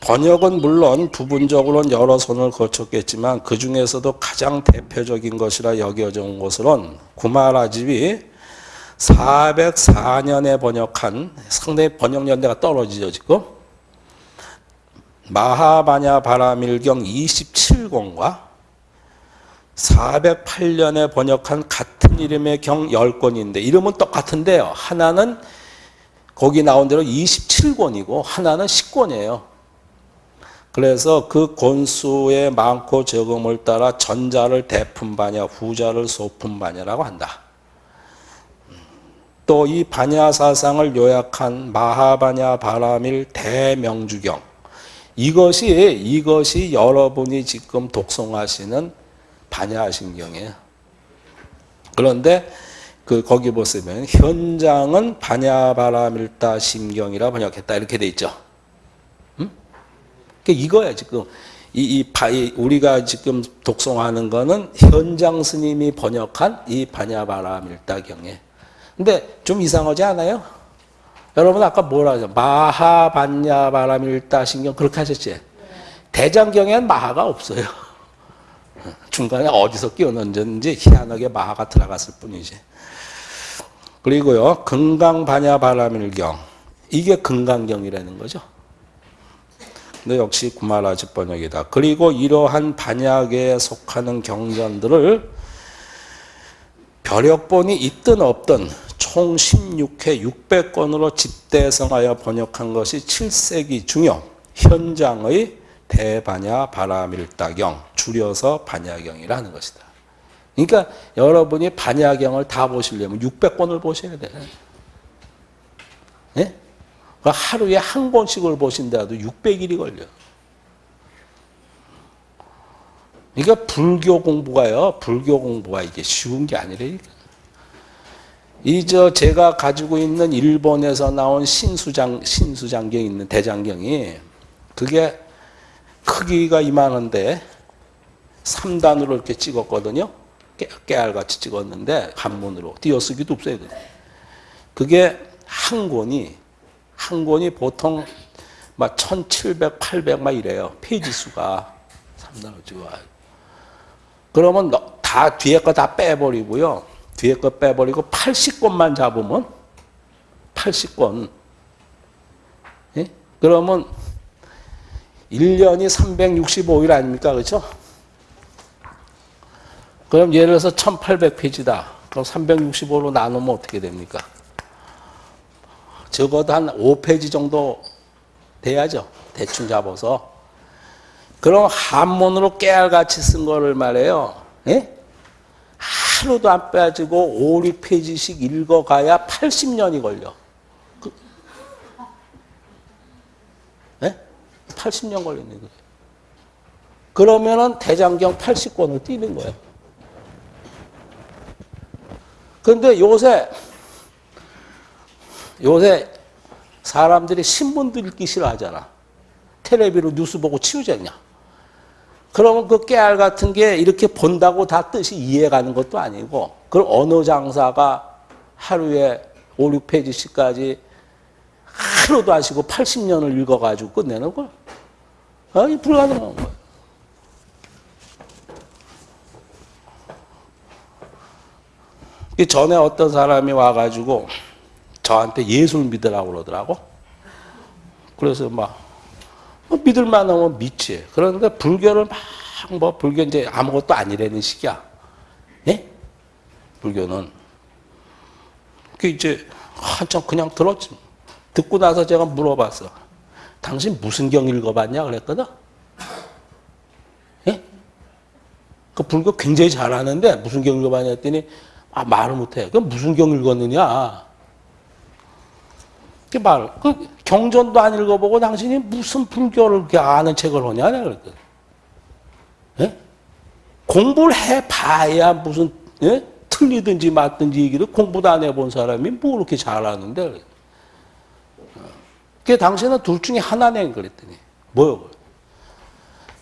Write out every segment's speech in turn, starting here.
번역은 물론 부분적으로는 여러 손을 거쳤겠지만 그 중에서도 가장 대표적인 것이라 여겨져 온 것으로는 구마라집이 404년에 번역한 상당히 번역 연대가 떨어지죠 지금. 마하바냐 바라밀경 27권과 408년에 번역한 같은 이름의 경 10권인데 이름은 똑같은데요. 하나는 거기 나온 대로 27권이고 하나는 10권이에요. 그래서 그 권수의 많고 적음을 따라 전자를 대품바냐 후자를 소품바냐라고 한다. 또이 바냐 사상을 요약한 마하바냐 바라밀 대명주경 이것이 이것이 여러분이 지금 독송하시는 반야신경이에요. 그런데 그 거기 보시면 현장은 반야바라밀다 심경이라 번역했다 이렇게 돼 있죠. 음? 그러니까 이거야 지금 이, 이, 바, 이 우리가 지금 독송하는 거는 현장 스님이 번역한 이 반야바라밀다 경에. 근데 좀 이상하지 않아요? 여러분 아까 뭐라 하죠? 마하반야바라밀다 신경 그렇게 하셨지? 대장경에는 마하가 없어요. 중간에 어디서 끼워 넣었는지 희한하게 마하가 들어갔을 뿐이지. 그리고요. 금강반야바라밀경. 이게 금강경이라는 거죠. 근데 역시 구마라지 번역이다. 그리고 이러한 반야계에 속하는 경전들을 벼력본이 있든 없든 총 16회 600권으로 집대성하여 번역한 것이 7세기 중요 현장의 대반야 바라밀다경 줄여서 반야경이라 는 것이다. 그러니까 여러분이 반야경을 다 보시려면 600권을 보셔야 돼. 네? 하루에 한 권씩을 보신다도 600일이 걸려. 그러니까 불교 공부가요. 불교 공부가 이게 쉬운 게 아니라니까. 이저 제가 가지고 있는 일본에서 나온 신수장 신수장경 있는 대장경이 그게 크기가 이만한데 3단으로 이렇게 찍었거든요. 깨, 알같이 찍었는데 한문으로 띄어쓰기도 없어요. 그게 한 권이 한 권이 보통 막 1700, 800 막 이래요. 페이지 수가 3단으로 찍어. 그러면 다 뒤에 거 다 빼버리고요. 뒤에 거 빼버리고 80권만 잡으면 80권. 예? 그러면 1년이 365일 아닙니까? 그렇죠? 그럼 예를 들어서 1800페이지다. 그럼 365로 나누면 어떻게 됩니까? 적어도 한 5페이지 정도 돼야죠. 대충 잡아서. 그럼 한문으로 깨알같이 쓴 거를 말해요. 예? 하루도 안 빠지고 5, 6페이지씩 읽어가야 80년이 걸려. 그, 예? 80년 걸리는 거예요. 그러면은 대장경 80권을 띄는 거예요. 근데 요새 요새 사람들이 신문도 읽기 싫어하잖아. 텔레비로 뉴스 보고 치우잖냐. 그러면 그 깨알 같은 게 이렇게 본다고 다 뜻이 이해가는 것도 아니고 그걸 어느 장사가 하루에 5, 6페이지씩까지 하루도 안 쉬고 80년을 읽어가지고 끝내는 걸. 아, 이 불가능한 거예요. 이 전에 어떤 사람이 와가지고 저한테 예술 믿으라고 그러더라고. 그래서 막 뭐 믿을만 하면 믿지. 그런데 불교를 막 뭐 불교 이제 아무것도 아니라는 식이야. 예? 불교는. 그 이제 한참 그냥 들었지. 듣고 나서 제가 물어봤어. 당신 무슨 경 읽어봤냐 그랬거든. 예? 그 불교 굉장히 잘하는데 무슨 경 읽어봤냐 했더니 아 말을 못해. 그 무슨 경 읽었느냐. 그 말, 그 경전도 안 읽어보고 당신이 무슨 불교를 아는 책을 하냐, 그랬거든. 예? 공부를 해봐야 무슨, 예? 틀리든지 맞든지 얘기를 공부도 안 해본 사람이 뭐 그렇게 잘하는데. 그 당신은 둘 중에 하나네, 그랬더니. 뭐요?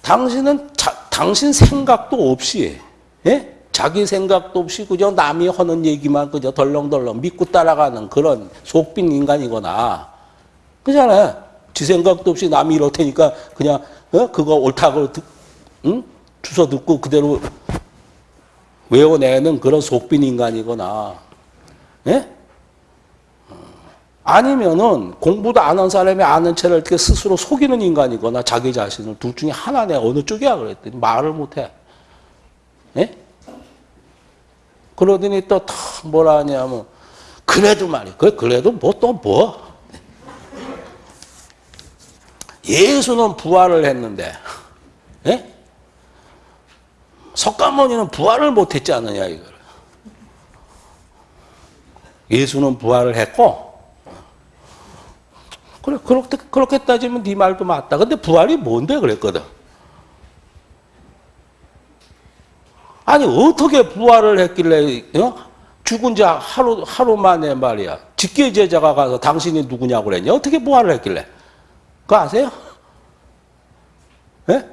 당신은 자, 당신 생각도 없이, 예? 자기 생각도 없이 그저 남이 하는 얘기만 그저 덜렁덜렁 믿고 따라가는 그런 속빈 인간이거나 그잖아요. 지 생각도 없이 남이 이렇다니까 그냥 어? 그거 옳다고 듣, 응? 주워 듣고 그대로 외워내는 그런 속빈 인간이거나 예? 아니면은 공부도 안 한 사람이 아는 채를 이렇게 스스로 속이는 인간이거나 자기 자신을 둘 중에 하나네 어느 쪽이야 그랬더니 말을 못해. 예? 그러더니 또 뭐라 하냐면 그래도 말이 그 그래도 뭐 또 뭐. 예수는 부활을 했는데 예? 석가모니는 부활을 못했지 않느냐 이걸. 예수는 부활을 했고 그래 그렇게 그렇게 따지면 네 말도 맞다. 근데 부활이 뭔데 그랬거든. 아니 어떻게 부활을 했길래 어? 죽은 자 하루 하루 만에 말이야. 직계 제자가 가서 당신이 누구냐고 그랬냐? 어떻게 부활을 했길래? 그거 아세요? 예?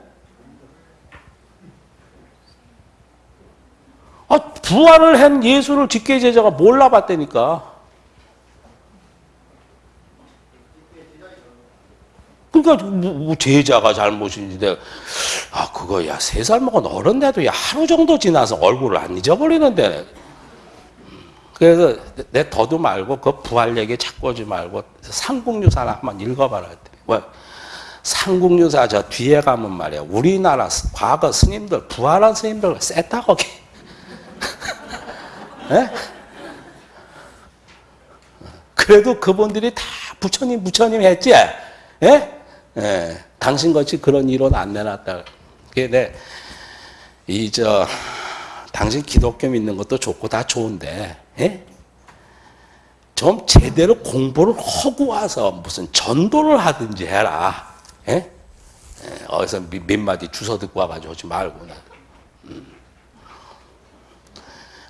아, 부활을 한 예수를 직계 제자가 몰라봤다니까. 그러니까 뭐, 뭐 제자가 잘못인지 내가 아 그거 야 세 살 먹은 어른데도 야 하루 정도 지나서 얼굴을 안 잊어버리는데. 그래서 내 더도 말고 그 부활 얘기 하지 말고 삼국유사나 한번 읽어봐라 왜? 삼국유사 저 뒤에 가면 말이야. 우리나라 과거 스님들 부활한 스님들 셌다 거기 예? 그래도 그분들이 다 부처님 부처님 했지? 예? 예, 당신같이 그런 이론 안 내놨다. 그게 이저 당신 기독교 믿는 것도 좋고 다 좋은데 예? 좀 제대로 공부를 하고 와서 무슨 전도를 하든지 해라. 예? 예, 어디서 몇 마디 주워 듣고 와가지고 오지 말고. 음.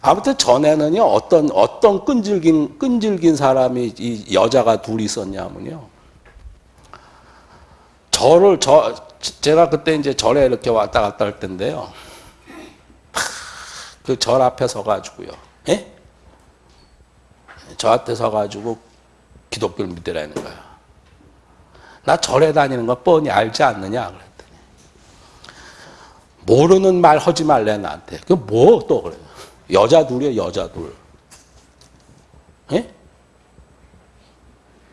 아무튼 전에는요 어떤 어떤 끈질긴 끈질긴 사람이 이 여자가 둘 있었냐면요. 절을 저 제가 그때 이제 절에 이렇게 왔다 갔다 할 텐데요. 그 절 앞에 서 가지고요. 예? 저 앞에 서 가지고 기독교를 믿으라는 거야. 나 절에 다니는 거 뻔히 알지 않느냐 그랬더니 모르는 말 하지 말래 나한테. 그 뭐 또 그래. 여자 둘이야 여자 둘. 예?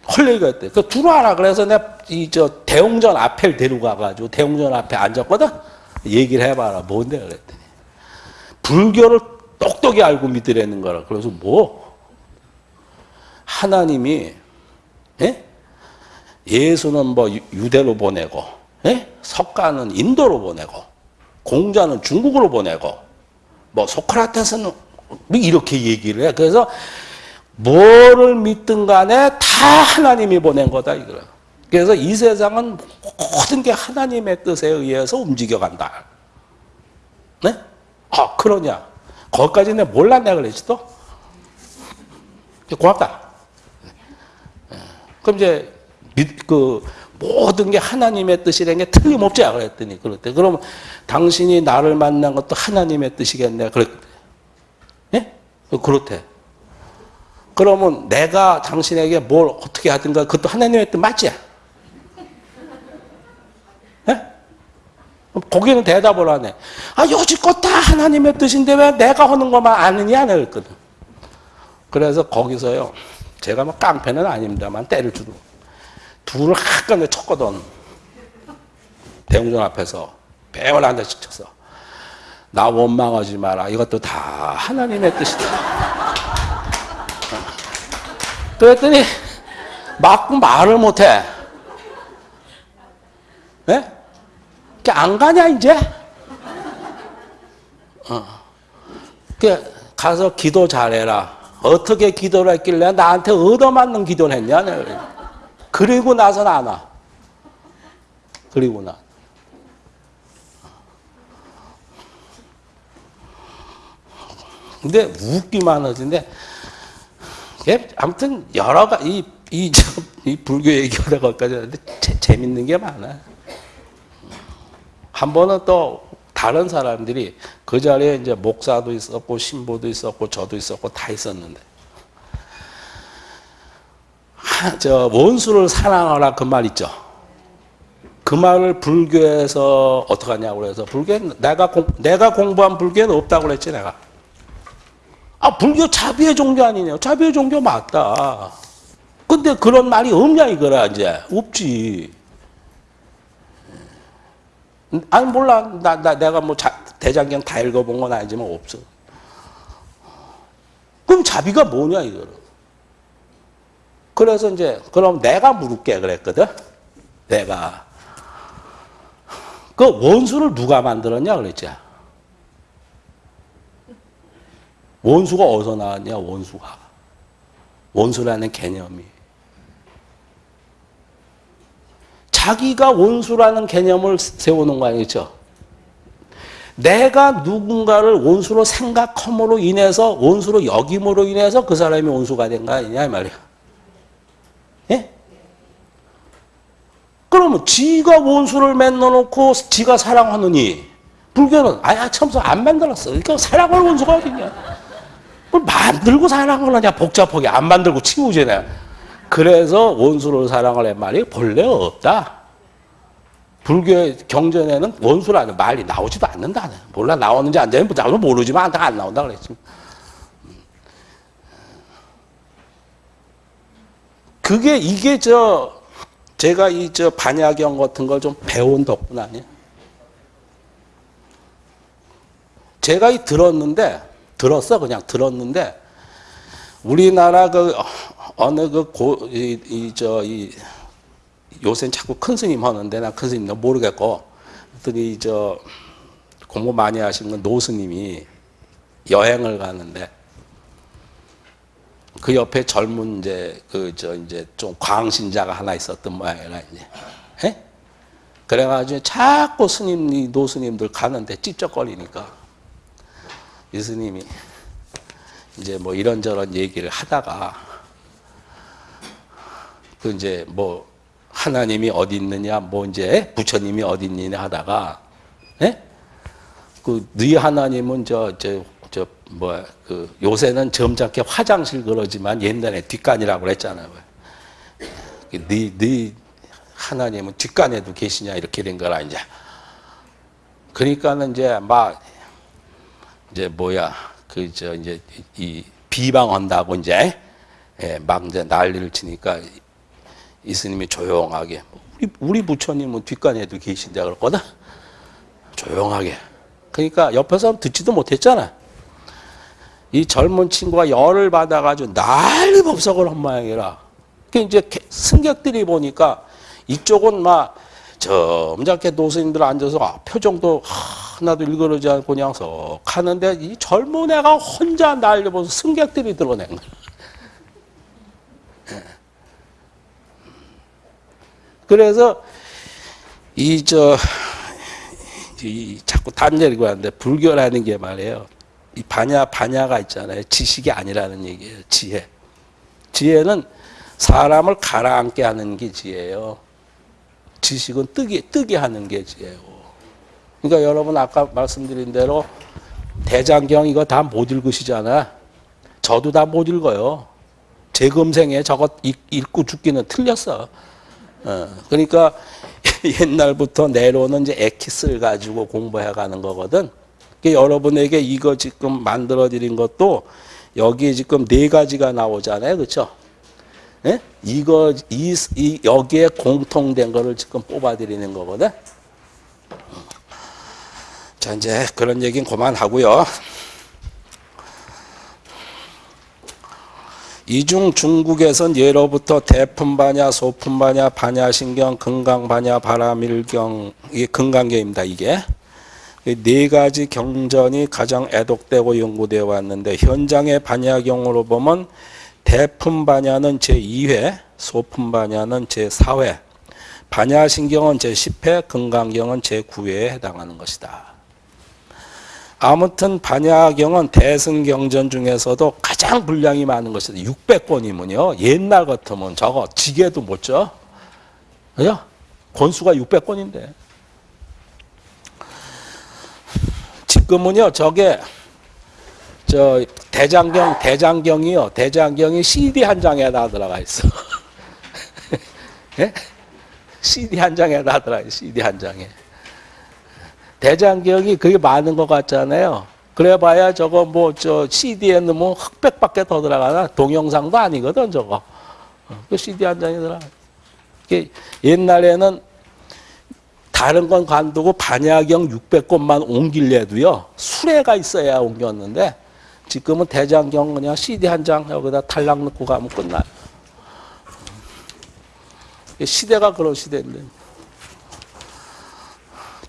헐 얘기가 있대. 그 들어와라. 그래서 내가 이 저 대웅전 앞에 데리고 가가지고 대웅전 앞에 앉았거든? 얘기를 해봐라. 뭔데? 그랬더니. 불교를 똑똑히 알고 믿으라는 거라. 그래서 뭐? 하나님이, 예? 예수는 뭐 유대로 보내고, 예? 석가는 인도로 보내고, 공자는 중국으로 보내고, 뭐 소크라테스는 이렇게 얘기를 해. 그래서 뭐를 믿든 간에 다 하나님이 보낸 거다 이거야. 그래서 이 세상은 모든 게 하나님의 뜻에 의해서 움직여간다. 네? 아 그러냐? 거기까지 내 몰랐네 그랬지 또? 고맙다. 그럼 이제 그 모든 게 하나님의 뜻이라는 게 틀림없지 그랬더니 그랬대. 그럼 당신이 나를 만난 것도 하나님의 뜻이겠네. 그랬대. 예? 그렇대. 그러면 내가 당신에게 뭘 어떻게 하든가 그것도 하나님의 뜻 맞지? 예? 거기는 대답을 하네. 아, 여지껏 다 하나님의 뜻인데 왜 내가 하는 것만 아느냐? 그랬거든. 그래서 거기서요. 제가 뭐 깡패는 아닙니다만 때를 주고 둘을 한간에 쳤거든. 대웅전 앞에서 배열 한 대씩 쳤어. 나 원망하지 마라. 이것도 다 하나님의 뜻이다. 그랬더니 막 말을 못해. 예? 안 가냐 이제? 어. 그 가서 기도 잘해라. 어떻게 기도를 했길래 나한테 얻어맞는 기도를 했냐? 그리고 나서는 안 와. 그리고 나. 근데 웃기만 하던데 예, 아무튼 여러 가지 이, 이, 이 불교 얘기하다 거기까지 하는데 재밌는 게 많아. 한 번은 또 다른 사람들이 그 자리에 이제 목사도 있었고 신부도 있었고 저도 있었고 다 있었는데 하, 저 원수를 사랑하라 그 말 있죠. 그 말을 불교에서 어떻게 하냐고 그래서 불교 내가 공, 내가 공부한 불교는 없다고 그랬지 내가. 아 불교 자비의 종교 아니냐? 자비의 종교 맞다. 근데 그런 말이 없냐 이거라 이제 없지. 아니 몰라 나, 나 내가 뭐 자, 대장경 다 읽어본 건 아니지만 없어. 그럼 자비가 뭐냐 이거를. 그래서 이제 그럼 내가 물을게 그랬거든. 내가 그 원수를 누가 만들었냐 그랬지. 원수가 어디서 나왔냐 원수가. 원수라는 개념이. 자기가 원수라는 개념을 세우는 거 아니죠? 내가 누군가를 원수로 생각함으로 인해서 원수로 여김으로 인해서 그 사람이 원수가 된 거 아니냐 이 말이야. 예? 그러면 지가 원수를 만들어 놓고 지가 사랑하느니 불교는 아야 참서 안 만들었어. 그러니까 사랑할 원수가 어딨냐. 뭘 만들고 사랑을 하냐 복잡하게 안 만들고 치우잖아. 그래서 원수를 사랑을 한 말이 본래 없다. 불교의 경전에는 원수라는 말이 나오지도 않는다. 몰라 나오는지 안 되는지 모르지만 안 나온다 그랬지. 그게 이게 저 제가 이 저 반야경 같은 걸 좀 배운 덕분 아니야? 제가 이 들었는데 들었어? 그냥 들었는데 우리나라 그 어느 그고이저이 요새는 자꾸 큰 스님 하는데 나 큰 스님 모르겠고 그랬더니 저 공부 많이 건 노스님이 여행을 가는데 그 옆에 젊은 이제 그 저 이제 좀 광신자가 하나 있었던 모양이라 이제. 예? 그래가지고 자꾸 스님 이 노스님들 가는데 찝쩍거리니까 이 스님이 이제 뭐 이런저런 얘기를 하다가 그 이제 뭐 하나님이 어디 있느냐, 뭐 이제 부처님이 어디 있느냐 하다가, 예? 그네 하나님은 저저저뭐그 요새는 점잖게 화장실 그러지만 옛날에 뒷간이라고 그랬잖아요. 네, 네 하나님은 뒷간에도 계시냐 이렇게 된 거라 이제. 그러니까는 이제 막 이제 뭐야 그 저 이제 이 비방한다고 이제 예, 막 이제 난리를 치니까 이스님이 조용하게 우리, 우리 부처님은 뒷간에도 계신다 그랬거든 조용하게. 그러니까 옆에서 듣지도 못했잖아. 이 젊은 친구가 열을 받아가지고 난리 법석을 한 모양이라. 그 이제 승객들이 보니까 이쪽은 막 점잖게 노스님들 앉아서 아, 표정도 하나도 일그러지 않고 그냥 석 하는데 이 젊은 애가 혼자 난리 보서 승객들이 들어낸 거야 그래서 이 저 이 자꾸 단절이고 하는데 불교라는 게 말이에요. 이 반야 반야가 있잖아요. 지식이 아니라는 얘기예요. 지혜. 지혜는 사람을 가라앉게 하는 게 지혜예요. 지식은 뜨게 뜨게 하는 게 지혜고. 그러니까 여러분 아까 말씀드린 대로 대장경 이거 다 못 읽으시잖아. 저도 다 못 읽어요. 제 금생에 저거 읽고 죽기는 틀렸어. 어, 그러니까 옛날부터 내려오는 이제 에키스를 가지고 공부해 가는 거거든. 그러니까 여러분에게 이거 지금 만들어 드린 것도 여기 지금 네 가지가 나오잖아요. 그렇죠? 예? 이거 이, 이 여기에 공통된 거를 지금 뽑아 드리는 거거든. 자, 이제 그런 얘기는 그만하고요. 이중 중국에선 예로부터 대품반야, 소품반야, 반야신경, 금강반야, 바라밀경, 이게 금강경입니다. 이게 네 가지 경전이 가장 애독되고 연구되어 왔는데 현장의 반야경으로 보면 대품 반야는 제 2회, 소품 반야는 제 4회, 반야신경은 제 10회, 금강경은 제 9회에 해당하는 것이다. 아무튼 반야경은 대승경전 중에서도 가장 분량이 많은 것이 600권이면요. 옛날 같으면 저거 지게도 못 져. 그죠? 권수가 600권인데. 지금은요 저게 저 대장경 대장경이요 대장경이 CD 한 장에 다 들어가 있어. 예? CD 한 장에 다 들어가 있어. CD 한 장에. 대장경이 그게 많은 것 같잖아요. 그래봐야 저거 뭐 저 CD에 넣으면 흑백밖에 더 들어가나 동영상도 아니거든 저거. 어, 그 CD 한 장에 들어가. 옛날에는 다른 건 관두고 반야경 600권만 옮길래도요 수레가 있어야 옮겼는데 지금은 대장경 그냥 CD 한 장 여기다 탈락 넣고 가면 끝나요. 시대가 그런 시대인데.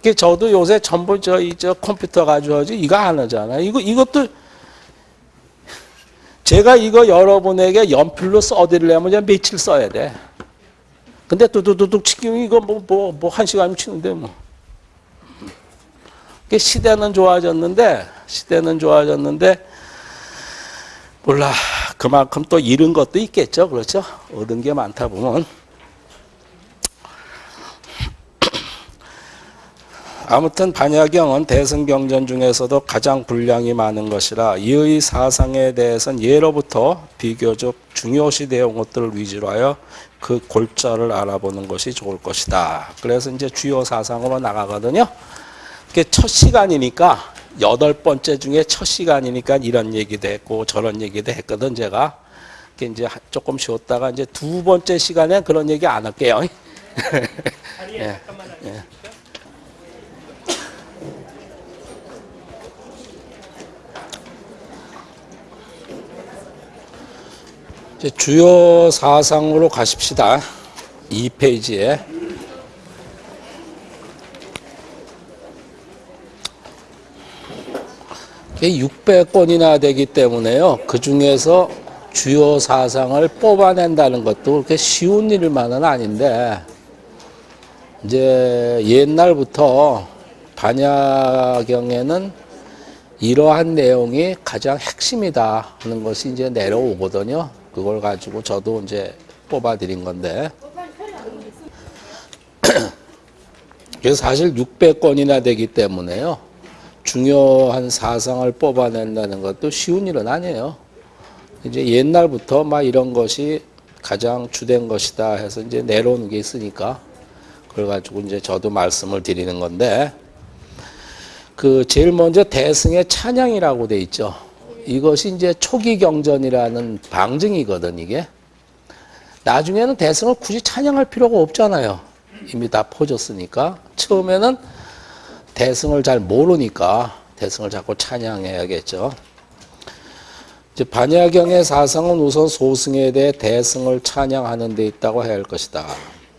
그 저도 요새 전부 저이 저 컴퓨터 하지 이거 안 하잖아요. 이거 이것도 제가 이거 여러분에게 연필로 써드리려면 며칠 써야 돼. 근데 뚜두두둑 치기면 이거 뭐 뭐 뭐 한 시간 치는데 뭐. 그 시대는 좋아졌는데 시대는 좋아졌는데 몰라 그만큼 또 잃은 것도 있겠죠. 그렇죠? 얻은 게 많다 보면. 아무튼 반야경은 대승경전 중에서도 가장 분량이 많은 것이라 이의 사상에 대해서는 예로부터 비교적 중요시 되어 온 것들을 위주로 하여 그 골자를 알아보는 것이 좋을 것이다. 그래서 이제 주요 사상으로 나가거든요. 첫 시간이니까 여덟 번째 중에 첫 시간이니까 이런 얘기도 했고 저런 얘기도 했거든 제가. 이제 조금 쉬었다가 이제 두 번째 시간에 그런 얘기 안 할게요. 예. 예. 주요 사상으로 가십시다. 2페이지에. 이게 600권이나 되기 때문에요. 그 중에서 주요 사상을 뽑아낸다는 것도 그렇게 쉬운 일만은 아닌데, 이제 옛날부터 반야경에는 이러한 내용이 가장 핵심이다 하는 것이 이제 내려오거든요. 그걸 가지고 저도 이제 뽑아드린 건데. 그래서 사실 600건이나 되기 때문에요. 중요한 사상을 뽑아낸다는 것도 쉬운 일은 아니에요. 이제 옛날부터 막 이런 것이 가장 주된 것이다 해서 이제 내려오는 게 있으니까 그래가지고 이제 저도 말씀을 드리는 건데 그 제일 먼저 대승의 찬양이라고 돼 있죠. 이것이 이제 초기 경전이라는 방증이거든 이게. 나중에는 대승을 굳이 찬양할 필요가 없잖아요. 이미 다 퍼졌으니까. 처음에는 대승을 잘 모르니까 대승을 자꾸 찬양해야겠죠. 이제 반야경의 사상은 우선 소승에 대해 대승을 찬양하는 데 있다고 해야 할 것이다.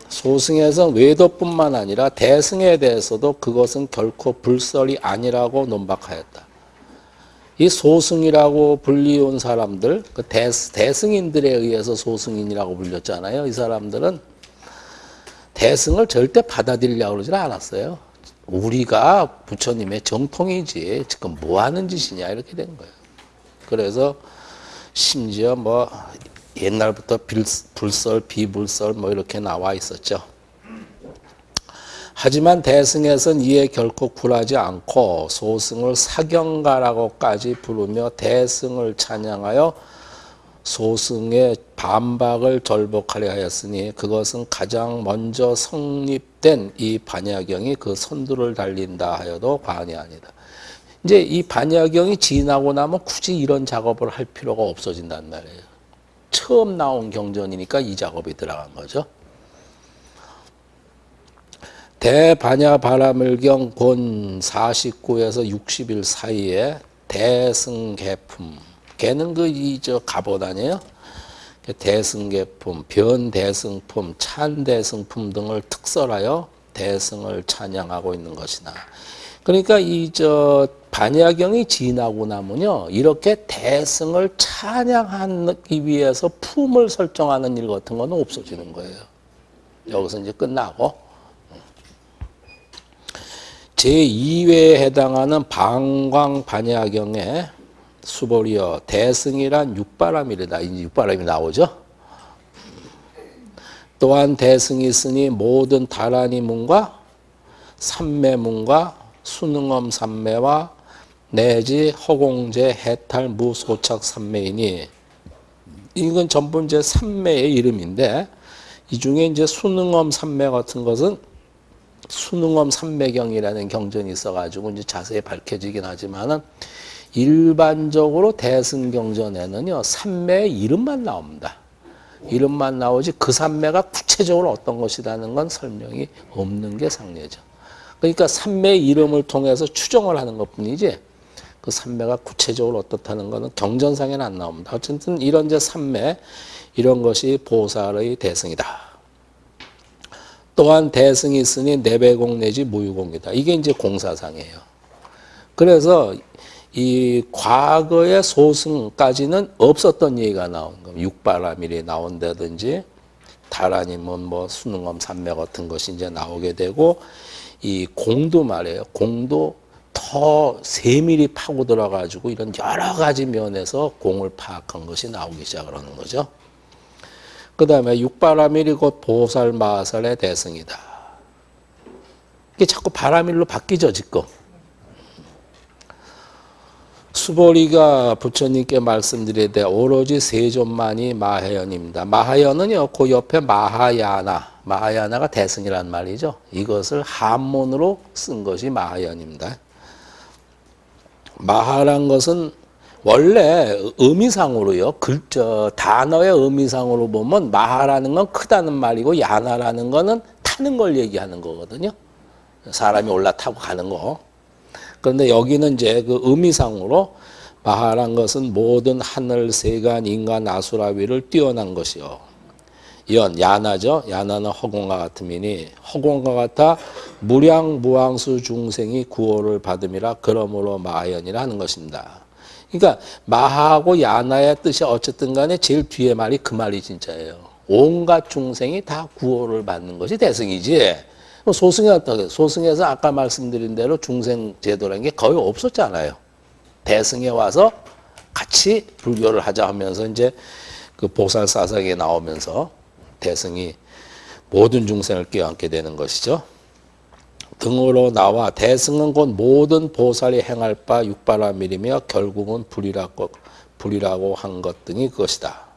소승에서 외도뿐만 아니라 대승에 대해서도 그것은 결코 불설이 아니라고 논박하였다. 이 소승이라고 불리운 사람들, 그 대, 대승인들에 의해서 소승인이라고 불렸잖아요. 이 사람들은 대승을 절대 받아들이려고 그러지 않았어요. 우리가 부처님의 정통이지 지금 뭐 하는 짓이냐 이렇게 된 거예요. 그래서 심지어 뭐 옛날부터 불설, 비불설 뭐 이렇게 나와 있었죠. 하지만 대승에선 이에 결코 굴하지 않고 소승을 사경가라고까지 부르며 대승을 찬양하여 소승의 반박을 절복하려 하였으니 그것은 가장 먼저 성립된 이 반야경이 그 선두를 달린다 하여도 과언이 아니다. 이제 이 반야경이 지나고 나면 굳이 이런 작업을 할 필요가 없어진단 말이에요. 처음 나온 경전이니까 이 작업이 들어간 거죠. 대반야 바라물경 권 49에서 60일 사이에 대승개품 개는 그 이 저 갑옷 아니에요? 대승개품, 변대승품, 찬대승품 등을 특설하여 대승을 찬양하고 있는 것이나 그러니까 이 저 반야경이 지나고 나면요 이렇게 대승을 찬양하기 위해서 품을 설정하는 일 같은 거는 없어지는 거예요. 여기서 이제 끝나고 제2회에 해당하는 방광 반야경에 수보리어 대승이란 육바람이다. 이제 육바람이 나오죠. 또한 대승이 있으니 모든 다라니 문과 삼매 문과 수능엄 삼매와 내지 허공제 해탈 무소착 삼매이니 이건 전부 이제 삼매의 이름인데 이 중에 이제 수능엄 삼매 같은 것은 수능엄 삼매경이라는 경전이 있어가지고 이제 자세히 밝혀지긴 하지만은 일반적으로 대승경전에는요 삼매의 이름만 나옵니다. 이름만 나오지 그 삼매가 구체적으로 어떤 것이라는 건 설명이 없는 게 상례죠. 그러니까 삼매 이름을 통해서 추정을 하는 것 뿐이지 그 삼매가 구체적으로 어떻다는 것은 경전상에는 안 나옵니다. 어쨌든 이런 이제 삼매 이런 것이 보살의 대승이다. 또한 대승이 있으니 내배공 내지 무유공이다. 이게 이제 공사상이에요. 그래서 이 과거의 소승까지는 없었던 얘기가 나온 겁니다. 육바라밀이 나온다든지 달 아니면 뭐 수능엄 삼매 같은 것이 이제 나오게 되고 이 공도 말이에요. 공도 더 세밀히 파고 들어가지고 이런 여러 가지 면에서 공을 파악한 것이 나오기 시작하는 거죠. 그 다음에 육바라밀이 곧 보살 마살의 대승이다. 이게 자꾸 바라밀로 바뀌죠, 지금. 수보리가 부처님께 말씀드리되 오로지 세 존만이 마하연입니다. 마하연은요, 그 옆에 마하야나, 마하야나가 대승이란 말이죠. 이것을 한문으로 쓴 것이 마하연입니다. 마하란 것은 원래 의미상으로요, 글자, 단어의 의미상으로 보면 마하라는 건 크다는 말이고 야나라는 거는 타는 걸 얘기하는 거거든요. 사람이 올라타고 가는 거. 그런데 여기는 이제 그 의미상으로 마하란 것은 모든 하늘, 세간, 인간, 아수라 위를 뛰어난 것이요. 연, 야나죠. 야나는 허공과 같음이니 허공과 같아 무량 무항수 중생이 구호를 받음이라 그러므로 마하연이라 하는 것입니다. 그러니까 마하고 야나의 뜻이 어쨌든 간에 제일 뒤에 말이 그 말이 진짜예요. 온갖 중생이 다 구호를 받는 것이 대승이지. 뭐 소승이 어떻게 소승에서 아까 말씀드린 대로 중생 제도라는 게 거의 없었잖아요. 대승에 와서 같이 불교를 하자 하면서 이제 그 보살 사상에 나오면서 대승이 모든 중생을 끼얹게 되는 것이죠. 등으로 나와 대승은 곧 모든 보살이 행할 바 육바라밀이며 결국은 불이라고 불이라고 한 것 등이 그것이다.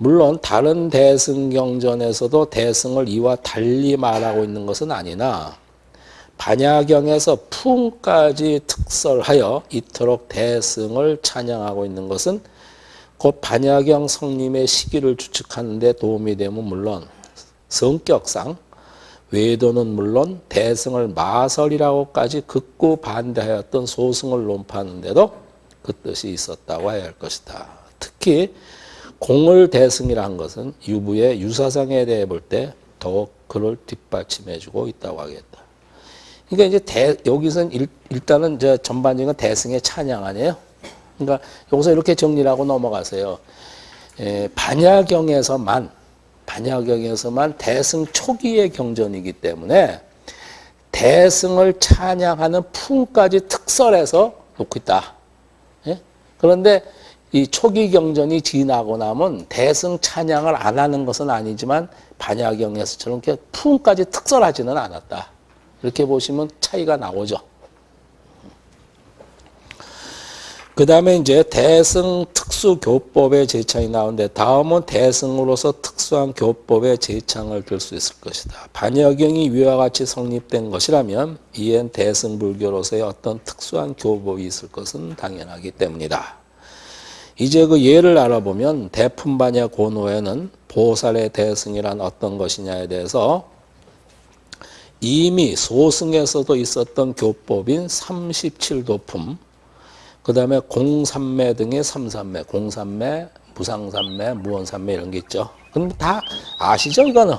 물론 다른 대승경전에서도 대승을 이와 달리 말하고 있는 것은 아니나 반야경에서 품까지 특설하여 이토록 대승을 찬양하고 있는 것은 곧 반야경 성님의 시기를 추측하는 데 도움이 되면 물론 성격상 외도는 물론 대승을 마설이라고까지 극구 반대하였던 소승을 논파하는데도 그 뜻이 있었다고 해야 할 것이다. 특히 공을 대승이라 는 것은 유부의 유사상에 대해 볼 때 더욱 그를 뒷받침해주고 있다고 하겠다. 그러니까 이제 대, 여기서는 일, 이제 전반적인 대승의 찬양 아니에요? 그러니까 여기서 이렇게 정리를 하고 넘어가세요. 에, 반야경에서만 반야경에서만 대승 초기의 경전이기 때문에 대승을 찬양하는 품까지 특설해서 놓고 있다. 예? 그런데 이 초기 경전이 지나고 나면 대승 찬양을 안 하는 것은 아니지만 반야경에서처럼 품까지 특설하지는 않았다. 이렇게 보시면 차이가 나오죠. 그 다음에 이제 대승 특수교법의 제창이 나오는데 다음은 대승으로서 특수한 교법의 제창을 들 수 있을 것이다. 반야경이 위와 같이 성립된 것이라면 이엔 대승불교로서의 어떤 특수한 교법이 있을 것은 당연하기 때문이다. 이제 그 예를 알아보면 대품반야 고노에는 보살의 대승이란 어떤 것이냐에 대해서 이미 소승에서도 있었던 교법인 37도품 그 다음에 공삼매 등의 삼삼매, 공삼매, 무상삼매, 무원삼매 이런 게 있죠. 그럼 다 아시죠, 이거는?